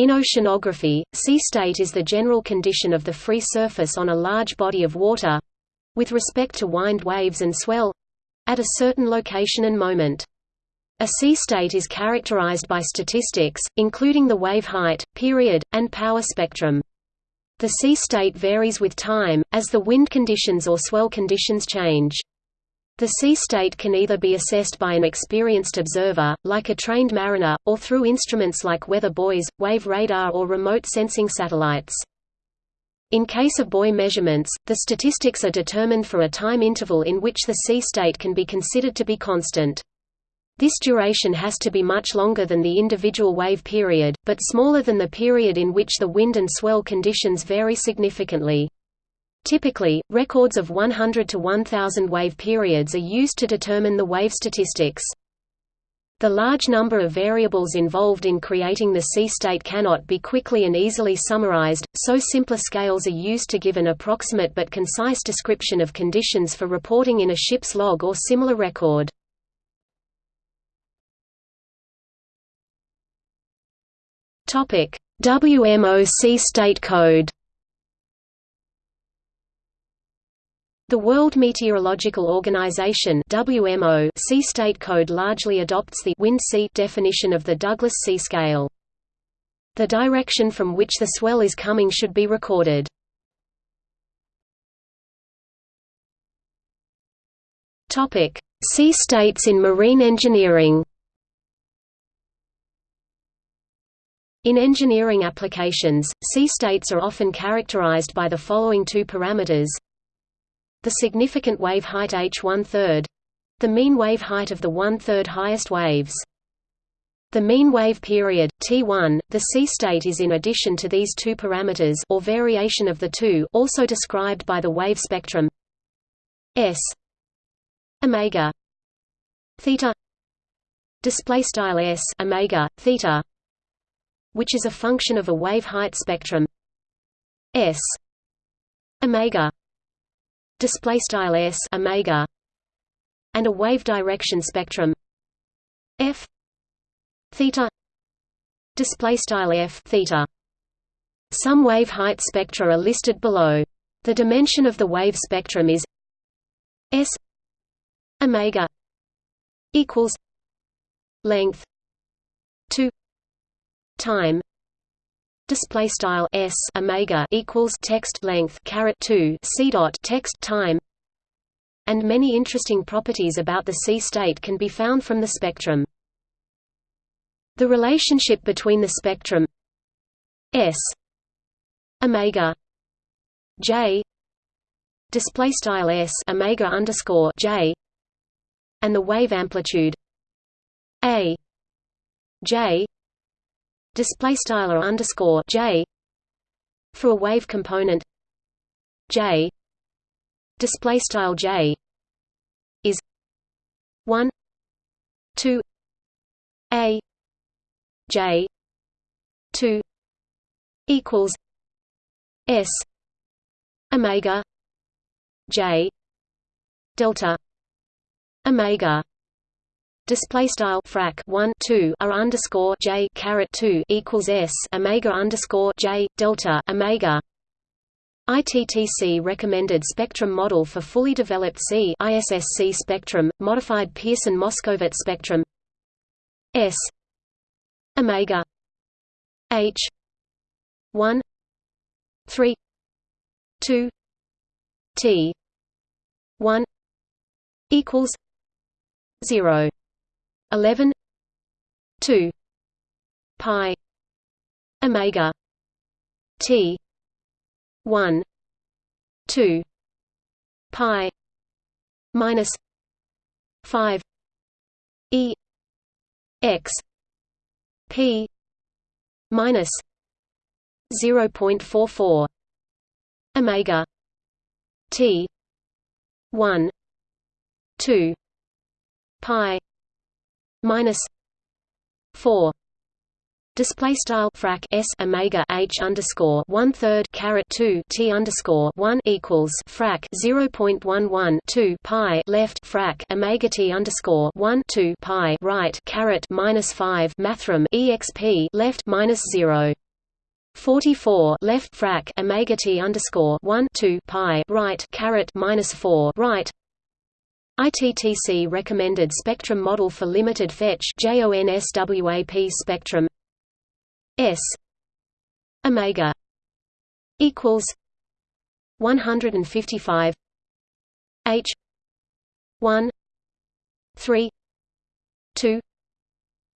In oceanography, sea state is the general condition of the free surface on a large body of water—with respect to wind waves and swell—at a certain location and moment. A sea state is characterized by statistics, including the wave height, period, and power spectrum. The sea state varies with time, as the wind conditions or swell conditions change. The sea state can either be assessed by an experienced observer, like a trained mariner, or through instruments like weather buoys, wave radar or remote sensing satellites. In case of buoy measurements, the statistics are determined for a time interval in which the sea state can be considered to be constant. This duration has to be much longer than the individual wave period, but smaller than the period in which the wind and swell conditions vary significantly. Typically, records of 100 to 1000 wave periods are used to determine the wave statistics. The large number of variables involved in creating the sea state cannot be quickly and easily summarized, so simpler scales are used to give an approximate but concise description of conditions for reporting in a ship's log or similar record. WMO sea state code The World Meteorological Organization (WMO) sea state code largely adopts the wind sea definition of the Douglas sea scale. The direction from which the swell is coming should be recorded. Topic: Sea states in marine engineering. In engineering applications, sea states are often characterized by the following two parameters the significant wave height h one-third the mean wave height of the one-third highest waves. The mean wave period, T1, the sea state is in addition to these two parameters or variation of the two also described by the wave spectrum S omega theta display style S omega theta which is a function of a wave height spectrum S omega display style s omega and a wave direction spectrum f theta display style f theta. Some wave height spectra are listed below. The dimension of the wave spectrum is s omega equals length 2 time display style s omega equals text length caret 2 c dot text time. And many interesting properties about the sea state can be found from the spectrum. The relationship between the spectrum s omega j display style s omega underscore j and the wave amplitude a j display style or underscore j for a wave component j display style j is 1 2 a j 2 equals s omega j delta omega display style frac 1 2 r underscore j caret 2 equals s omega underscore j delta omega. ITTC recommended spectrum model for fully developed sea ISSC spectrum, modified Pierson-Moskowitz spectrum. S. Omega. H. 1 3 2 T 1 equals 0 11 2 pi omega t 1 2 pi minus 5 e x p minus 0.44 omega t 1 2 pi minus four. Display style frac s omega h underscore one third caret two t underscore one equals frac zero point one one two pi left frac omega t underscore one two pi right caret minus five mathrm exp left minus zero. 44 left frac omega t underscore 1 2 pi right caret minus 4 right ITTC recommended spectrum model for limited fetch JONSWAP spectrum. S. Omega. Equals 155 H. 1 3 2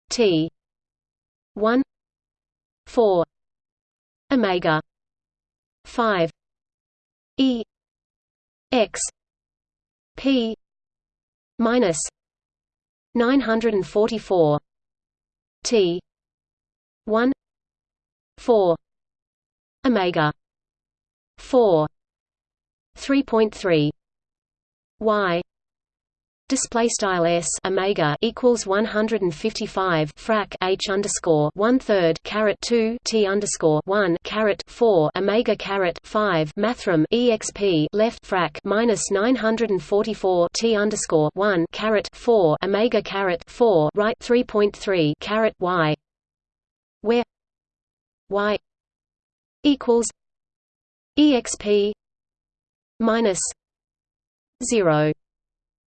T. 1 4 omega. 5 e. X. P minus 944 t 1 4 omega 4 3.3 y display style s omega equals 155 frac h underscore one third caret 2 t underscore 1 caret 4 omega caret 5 mathrm exp left frac minus 944 t underscore 1 caret 4 omega caret 4 right 3.3 caret y where y equals exp minus 0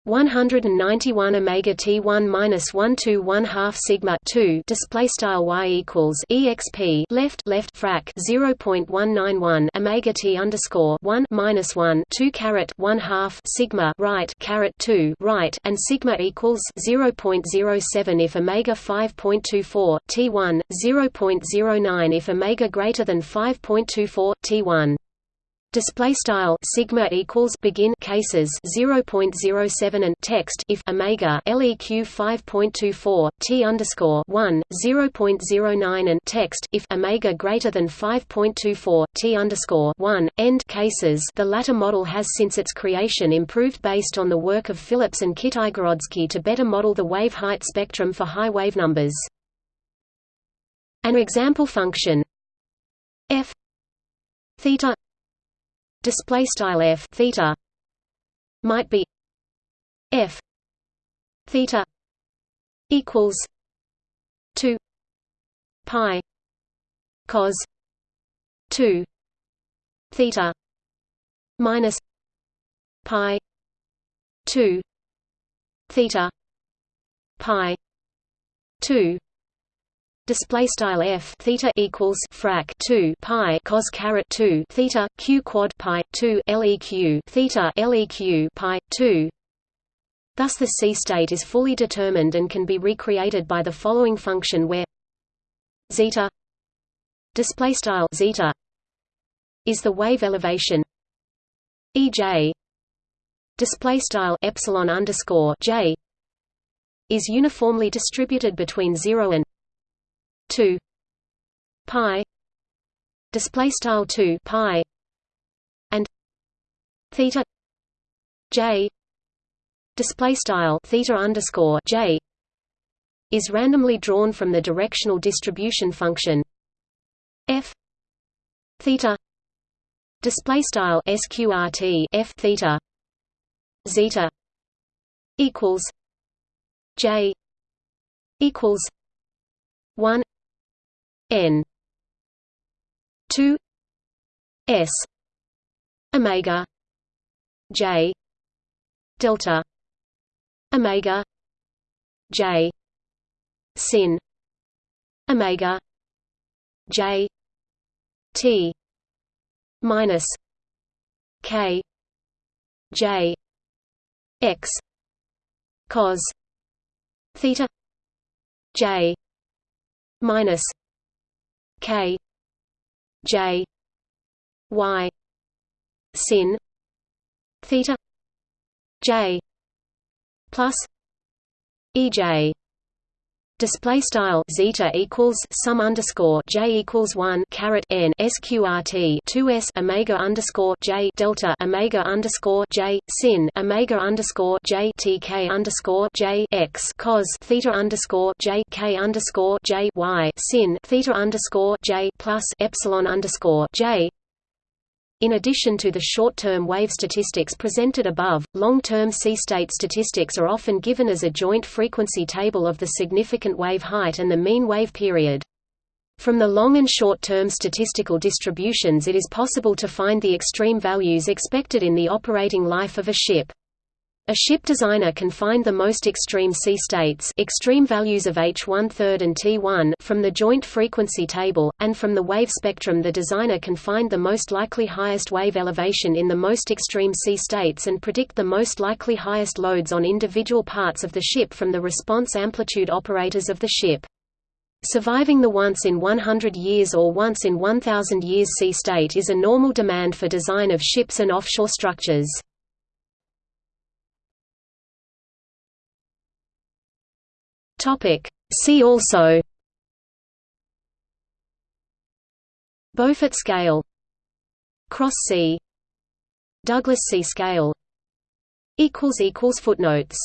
191 omega t1 minus 1 2 1 half sigma 2 display style y equals exp left left frac 0.191 omega t underscore 1 minus 1 2 caret 1 half sigma right caret 2 right and sigma equals 0.07 if omega 5.24 t1 0.09 if omega greater than 5.24 t1 display style sigma equals begin cases 0.07 and text if omega leq 5.24 t underscore 1 0.09 and text if omega greater than 5.24 t underscore 1 end cases. The latter model has since its creation improved based on the work of Phillips and Kitaigorodskii to better model the wave height spectrum for high wave numbers. An example function f theta display style f theta might be f theta equals 2 pi cos 2 theta minus pi 2 theta pi 2 display style f theta equals frac 2 pi cos caret 2 theta q quad pi 2 leq theta leq pi 2 thus the sea state is fully determined and can be recreated by the following function where zeta display style zeta is the wave elevation ej display style epsilon underscore j is uniformly distributed between 0 and 2 pi. Display style 2 pi. And theta j. Display style theta underscore j is randomly drawn from the directional distribution function f theta display style sqrt f theta zeta equals j equals 1 n. 2 s. Omega. J. Delta. Omega. J. Sin. Omega. J. T. Minus k. J. X. Cos. Theta. J. Minus K J Y sin theta J plus EJ Display style zeta equals sum underscore j equals one caret n sqrt two s omega underscore j delta omega underscore j sin omega underscore j tk underscore j x cos theta underscore j k underscore j y sin theta underscore j plus epsilon underscore j in addition to the short-term wave statistics presented above, long-term sea-state statistics are often given as a joint frequency table of the significant wave height and the mean wave period. From the long and short-term statistical distributions it is possible to find the extreme values expected in the operating life of a ship. A ship designer can find the most extreme sea states extreme values of H 1 3 and T1 from the Joint Frequency Table, and from the wave spectrum the designer can find the most likely highest wave elevation in the most extreme sea states and predict the most likely highest loads on individual parts of the ship from the response amplitude operators of the ship. Surviving the once in 100 years or once in 1000 years sea state is a normal demand for design of ships and offshore structures. Topic. See also. Beaufort scale. Cross sea. Douglas sea scale. Footnotes